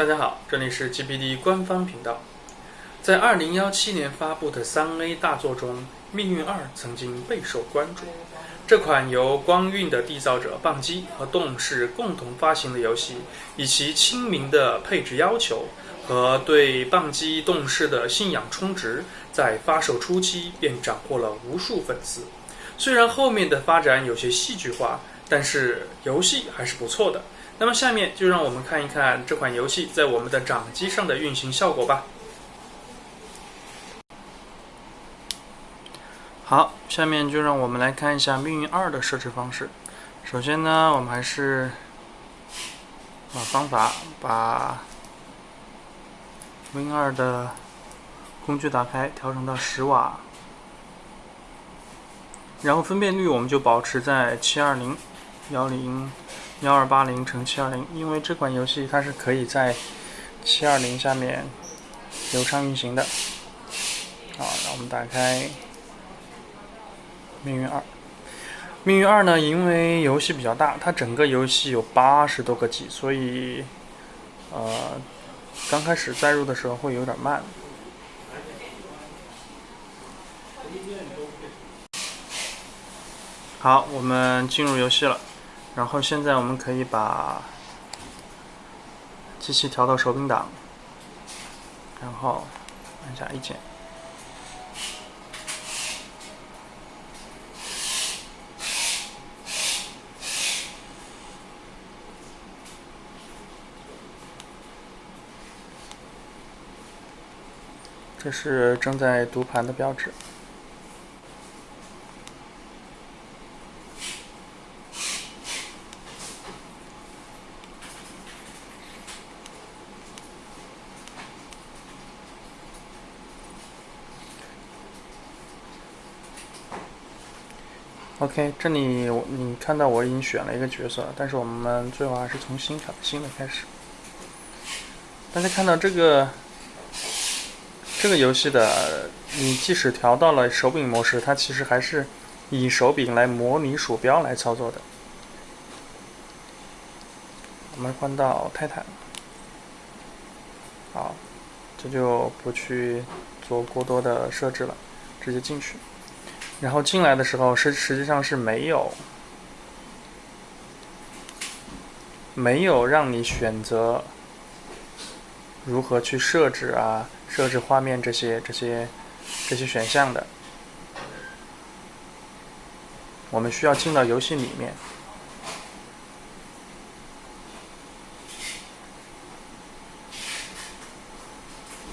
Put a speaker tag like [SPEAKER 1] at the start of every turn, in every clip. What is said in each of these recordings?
[SPEAKER 1] 大家好，这里是 GPD 官方频道。在2017年发布的 3A 大作中，《命运2》曾经备受关注。这款由光晕的缔造者棒机和动视共同发行的游戏，以其亲民的配置要求和对棒机动视的信仰充值，在发售初期便斩获了无数粉丝。虽然后面的发展有些戏剧化，但是游戏还是不错的。那么下面就让我们看一看这款游戏在我们的掌机上的运行效果吧。好，下面就让我们来看一下《命运二》的设置方式。首先呢，我们还是把方法把《Win 二》的工具打开，调整到十瓦，然后分辨率我们就保持在七二零幺零。幺二八零乘七二零，因为这款游戏它是可以在七二零下面流畅运行的。好，让我们打开《命运二》。《命运二》呢，因为游戏比较大，它整个游戏有八十多个 G，所以呃，刚开始载入的时候会有点慢。好，我们进入游戏了。然后现在我们可以把机器调到手柄档，然后按下 A 键。这是正在读盘的标志。OK，这里你看到我已经选了一个角色，但是我们最后还是从新调新的开始。大家看到这个这个游戏的，你即使调到了手柄模式，它其实还是以手柄来模拟鼠标来操作的。我们换到泰坦，好，这就不去做过多的设置了，直接进去。然后进来的时候是实际上是没有没有让你选择如何去设置啊，设置画面这些这些这些选项的。我们需要进到游戏里面。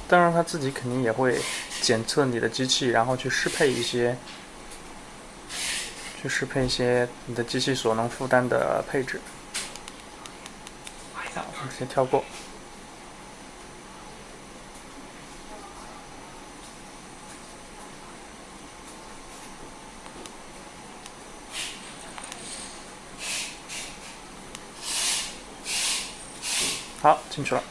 [SPEAKER 1] 当然，他自己肯定也会检测你的机器，然后去适配一些。去适配一些你的机器所能负担的配置。好，我们先跳过。好，进去了。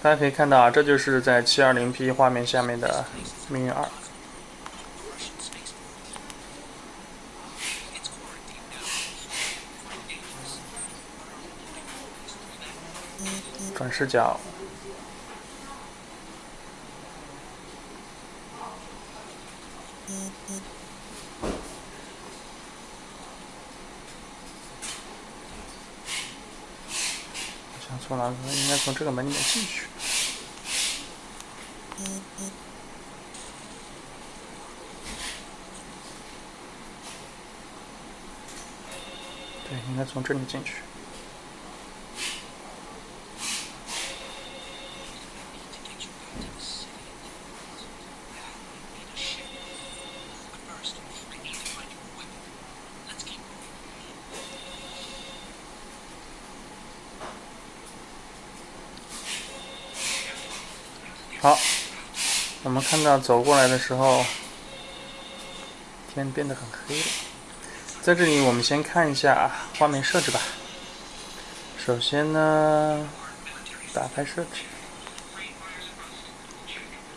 [SPEAKER 1] 大家可以看到啊，这就是在 720P 画面下面的《命运二》。视角，想错了，应该从这个门里面进去。对，应该从这里进去。好，我们看到走过来的时候，天变得很黑了。在这里，我们先看一下画面设置吧。首先呢，打开设置，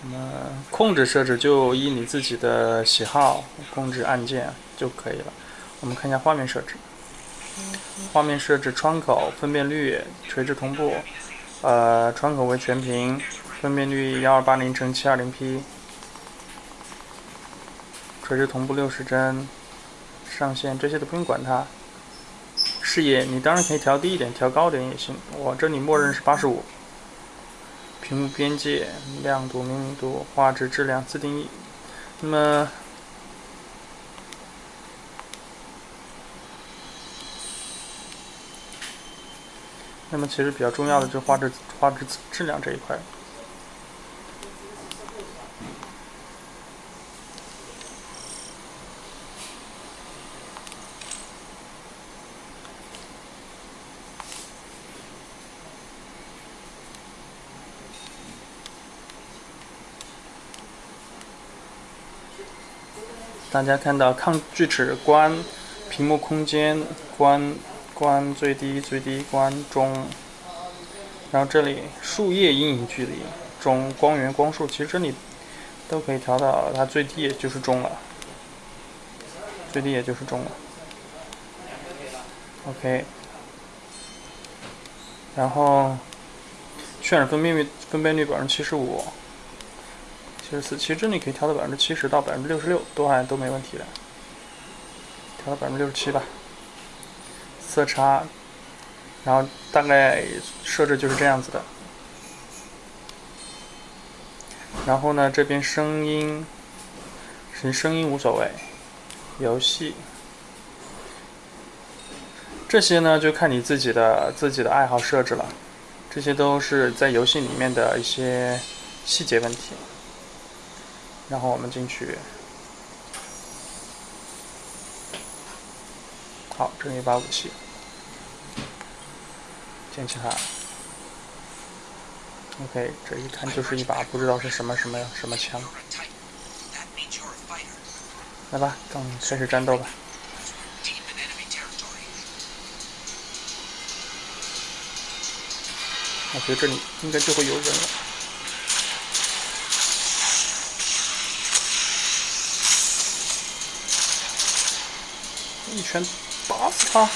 [SPEAKER 1] 那么控制设置就依你自己的喜好控制按键就可以了。我们看一下画面设置，画面设置窗口分辨率、垂直同步。呃，窗口为全屏，分辨率幺二八零乘七二零 P，垂直同步六十帧，上限这些都不用管它。视野你当然可以调低一点，调高点也行。我这里默认是八十五。屏幕边界、亮度、明明度、画质、质量自定义。那么，那么其实比较重要的就是画质、画质质量这一块。大家看到抗锯齿关、屏幕空间关、关最低最低关中，然后这里树叶阴影距离中、光源光束，其实这里都可以调到它最低也就是中了，最低也就是中了。OK，然后渲染分辨率分辨率百分之七十五。七十四，其实这里可以调到百分之七十到百分之六十六，都还都没问题的。调到百分之六十七吧。色差，然后大概设置就是这样子的。然后呢，这边声音，其声音无所谓。游戏，这些呢就看你自己的自己的爱好设置了。这些都是在游戏里面的一些细节问题。然后我们进去，好，这是一把武器，捡起它。OK，这一看就是一把不知道是什么什么什么枪。来吧，刚开始战斗吧。我觉得这里应该就会有人了。全打死他！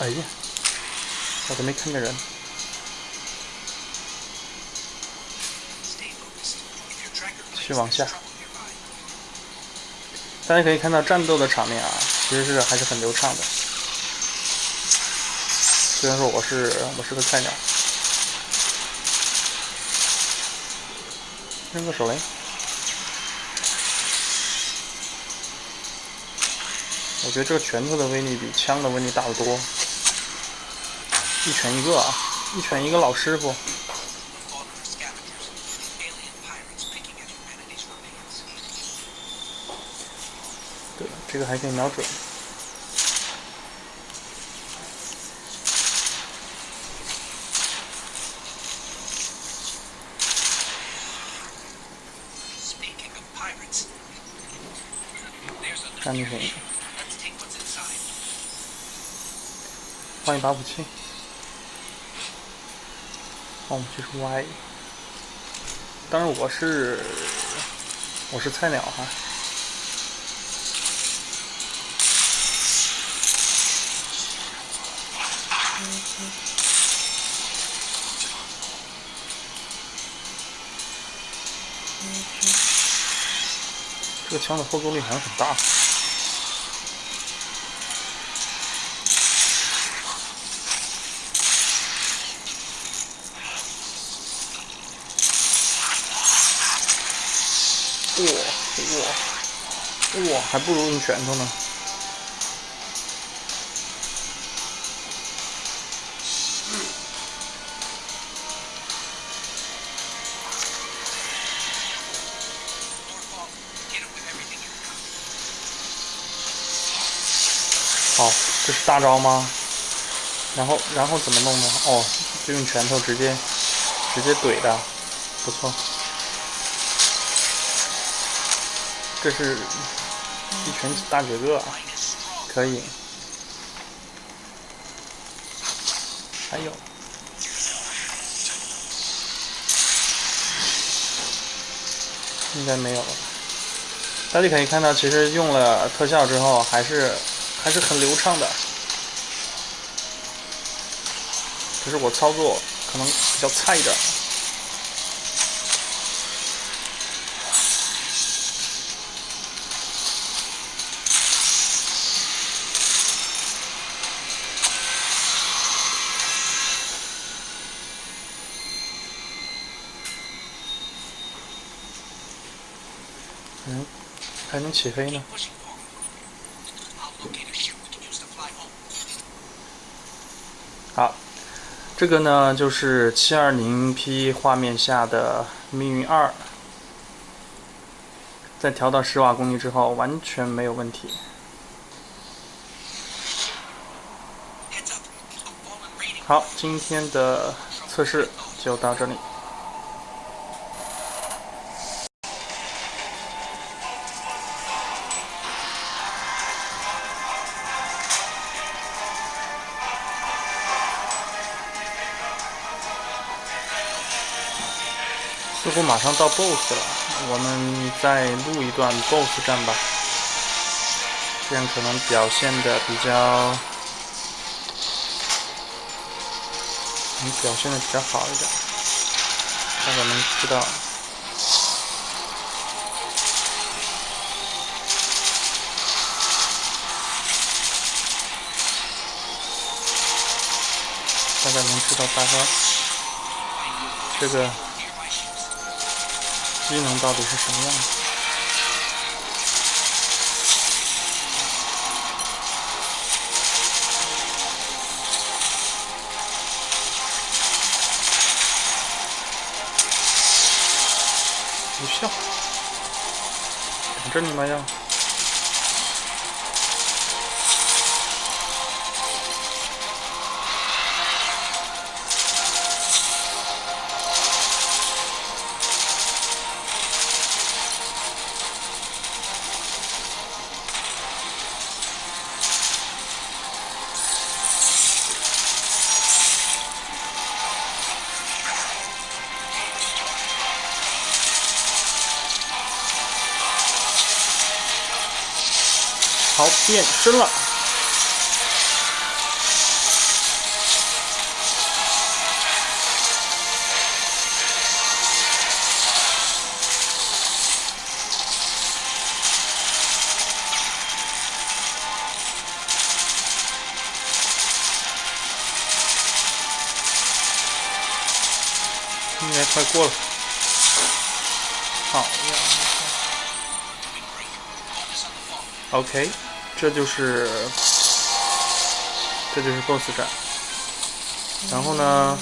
[SPEAKER 1] 哎呀，我都没看见人。继续往下，大家可以看到战斗的场面啊，其实是还是很流畅的。虽然说我是我是个菜鸟，扔个手雷。我觉得这个拳头的威力比枪的威力大得多，一拳一个啊，一拳一个老师傅。对，这个还可以瞄准。看那个。换一把武器，换武器是 Y。当然我是我是菜鸟哈。这个枪的后坐力好像很大。哇哇哇！还不如用拳头呢。好，这是大招吗？然后然后怎么弄呢？哦，就用拳头直接直接怼的，不错。这是一群大绝个，可以。还有，应该没有了。大家可以看到，其实用了特效之后，还是还是很流畅的。只是我操作可能比较菜一点。嗯，还能起飞呢。好，这个呢就是七二零 P 画面下的命运二，在调到十瓦功率之后完全没有问题。好，今天的测试就到这里。马上到 BOSS 了，我们再录一段 BOSS 战吧，这样可能表现的比较，能表现的比较好一点，大家能知道，大家能知道大概这个。技能到底是什么样的？无效，等着你们呀！好，变身了。应该快过了。好呀。OK。这就是这就是 BOSS 战，然后呢，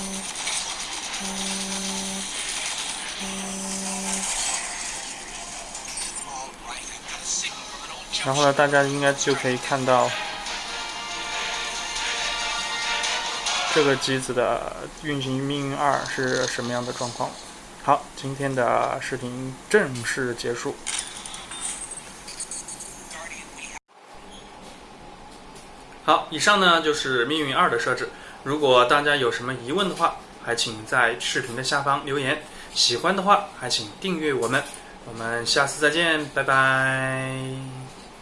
[SPEAKER 1] 然后呢，大家应该就可以看到这个机子的运行命运二是什么样的状况。好，今天的视频正式结束。好，以上呢就是命运二的设置。如果大家有什么疑问的话，还请在视频的下方留言。喜欢的话，还请订阅我们。我们下次再见，拜拜。